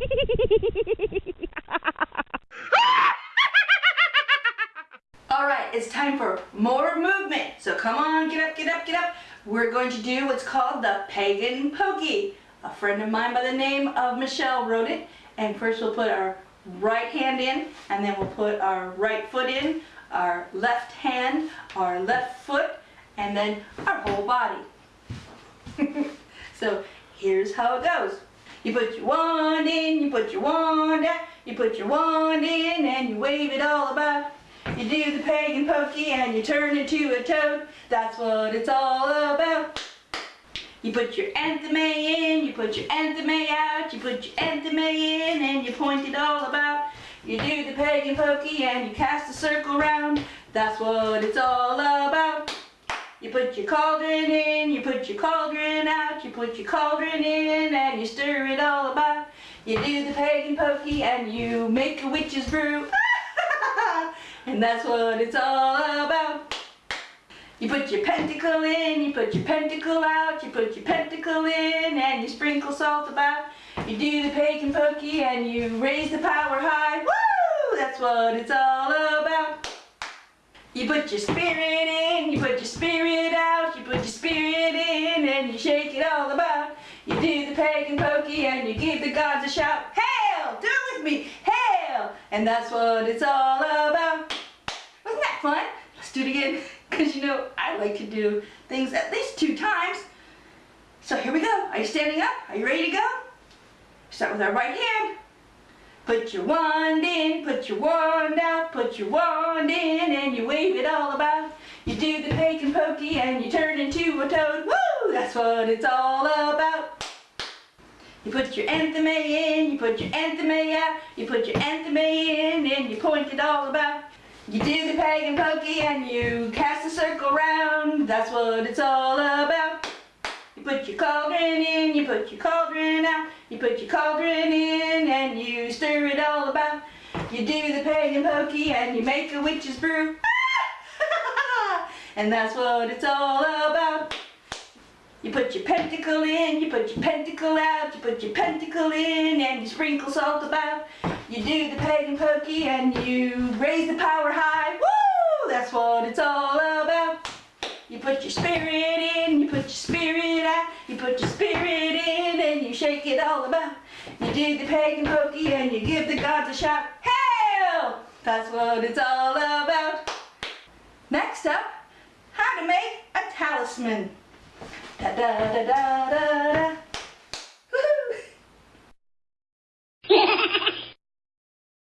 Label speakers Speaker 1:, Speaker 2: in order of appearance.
Speaker 1: All right, it's time for more movement. So come on, get up, get up, get up. We're going to do what's called the pagan pokey. A friend of mine by the name of Michelle wrote it. And first we'll put our right hand in, and then we'll put our right foot in, our left hand, our left foot, and then our whole body. so here's how it goes. You put your wand in, you put your wand out, you put your wand in and you wave it all about. You do the pagan pokey and you turn into a toad. That's what it's all about. You put your athame in, you put your athame out, you put your athame in and you point it all about. You do the pagan pokey and you cast a circle round. That's what it's all about. You put your cauldron in, you put your cauldron out, you put your cauldron in and you stir it all about. You do the pagan pokey and you make a witch's brew. and that's what it's all about. You put your pentacle in, you put your pentacle out, you put your pentacle in and you sprinkle salt about. You do the pagan pokey and you raise the power high. Woo! That's what it's all about. You put your spirit in, you put your spirit out, you put your spirit in and you shake it all about. You do the pagan pokey and you give the gods a shout, Hail! Do it with me, Hail! And that's what it's all about. Wasn't that fun? Let's do it again, because you know I like to do things at least two times. So here we go. Are you standing up? Are you ready to go? Start with our right hand. Put your wand in, put your wand out, put your wand in, and you wave it all about. The pagan pokey and you turn into a toad. Woo! That's what it's all about. You put your athame in, you put your athame out, you put your athame in, and you point it all about. You do the pagan pokey and you cast a circle round. That's what it's all about. You put your cauldron in, you put your cauldron out, you put your cauldron in and you stir it all about. You do the pagan pokey and you make a witch's brew. And that's what it's all about. You put your pentacle in, you put your pentacle out, you put your pentacle in and you sprinkle salt about. You do the pagan pokey and you raise the power high. Woo! That's what it's all about. You put your spirit in, you put your spirit out, you put your spirit in and you shake it all about. You do the pagan pokey and you give the gods a shout, Hail! That's what it's all about. Next up, talisman. Da da da da da da.